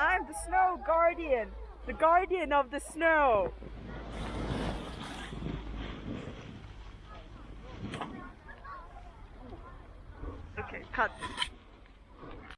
I'm the snow guardian. The guardian of the snow. Okay, cut.